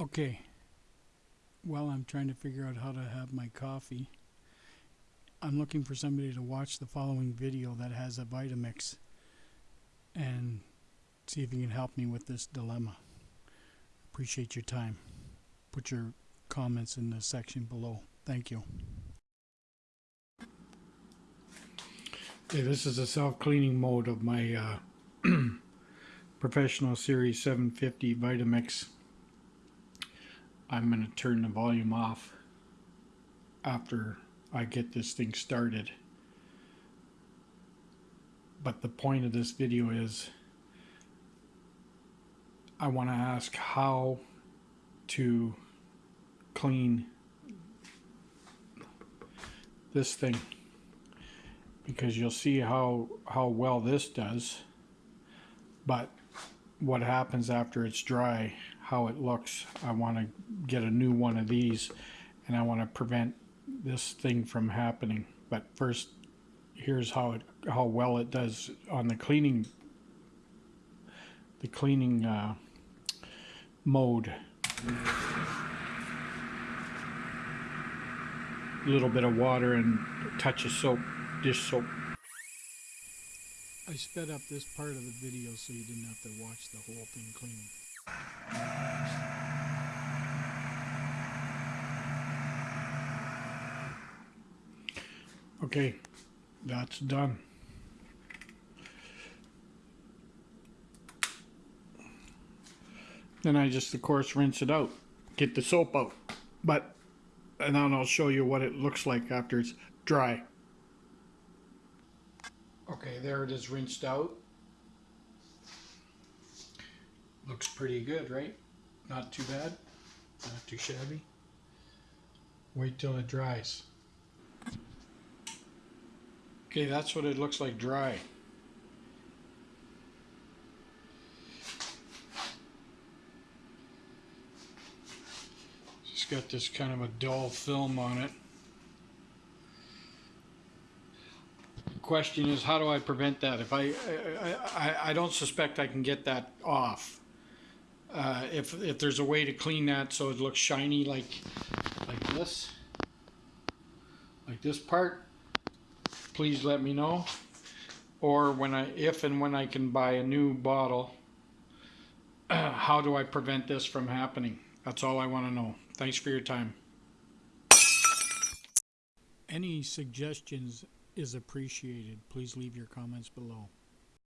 Okay. While I'm trying to figure out how to have my coffee, I'm looking for somebody to watch the following video that has a Vitamix and see if you can help me with this dilemma. Appreciate your time. Put your comments in the section below. Thank you. Okay, this is a self-cleaning mode of my uh, Professional Series 750 Vitamix. I'm going to turn the volume off after I get this thing started. But the point of this video is I want to ask how to clean this thing because you'll see how how well this does but what happens after it's dry how it looks. I want to get a new one of these and I want to prevent this thing from happening. But first here's how it how well it does on the cleaning the cleaning uh, mode. A little bit of water and touch of soap dish soap I sped up this part of the video so you didn't have to watch the whole thing cleaning Okay, that's done. Then I just, of course, rinse it out, get the soap out. But, and then I'll show you what it looks like after it's dry. Okay, there it is rinsed out. Looks pretty good, right? Not too bad, not too shabby. Wait till it dries. Okay, that's what it looks like dry. Just got this kind of a dull film on it. Question is, how do I prevent that? If I, I, I, I don't suspect I can get that off. Uh, if, if there's a way to clean that so it looks shiny like, like this, like this part, please let me know. Or when I, if and when I can buy a new bottle, how do I prevent this from happening? That's all I want to know. Thanks for your time. Any suggestions is appreciated. Please leave your comments below.